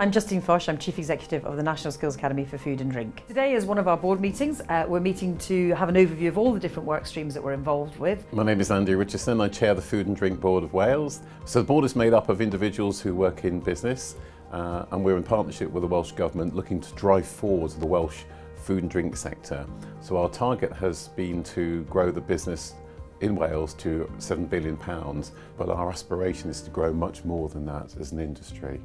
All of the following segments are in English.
I'm Justine Fosh, I'm Chief Executive of the National Skills Academy for Food and Drink. Today is one of our board meetings. Uh, we're meeting to have an overview of all the different work streams that we're involved with. My name is Andy Richardson, I chair the Food and Drink Board of Wales. So the board is made up of individuals who work in business uh, and we're in partnership with the Welsh Government looking to drive forward the Welsh food and drink sector. So our target has been to grow the business in Wales to £7 billion, but our aspiration is to grow much more than that as an industry.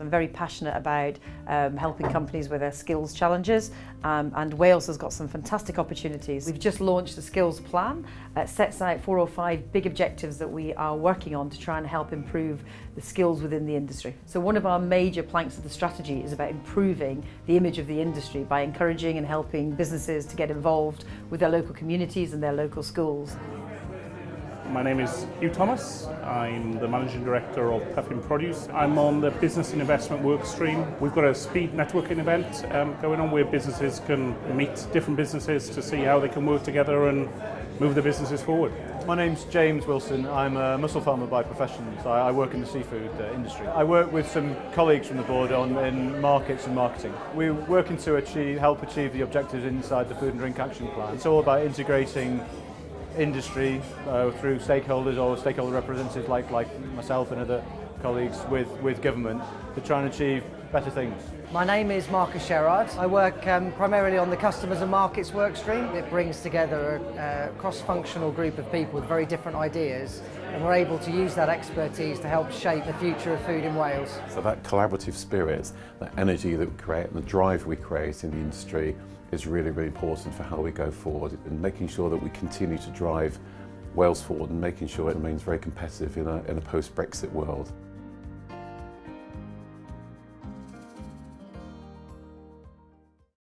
I'm very passionate about um, helping companies with their skills challenges um, and Wales has got some fantastic opportunities. We've just launched a skills plan that sets out four or five big objectives that we are working on to try and help improve the skills within the industry. So one of our major planks of the strategy is about improving the image of the industry by encouraging and helping businesses to get involved with their local communities and their local schools. My name is Hugh Thomas. I'm the Managing Director of Puffin Produce. I'm on the Business and Investment work stream. We've got a speed networking event um, going on where businesses can meet different businesses to see how they can work together and move the businesses forward. My name's James Wilson. I'm a mussel farmer by profession, so I work in the seafood uh, industry. I work with some colleagues from the board on in markets and marketing. We're working to achieve, help achieve the objectives inside the Food and Drink Action Plan. It's all about integrating industry uh, through stakeholders or stakeholder representatives like, like myself and other colleagues with, with government to try and achieve better things. My name is Marcus Sherrard. I work um, primarily on the customers and markets work stream. It brings together a, a cross-functional group of people with very different ideas and we're able to use that expertise to help shape the future of food in Wales. So that collaborative spirit, that energy that we create and the drive we create in the industry is really, really important for how we go forward and making sure that we continue to drive Wales forward and making sure it remains very competitive in a, in a post-Brexit world.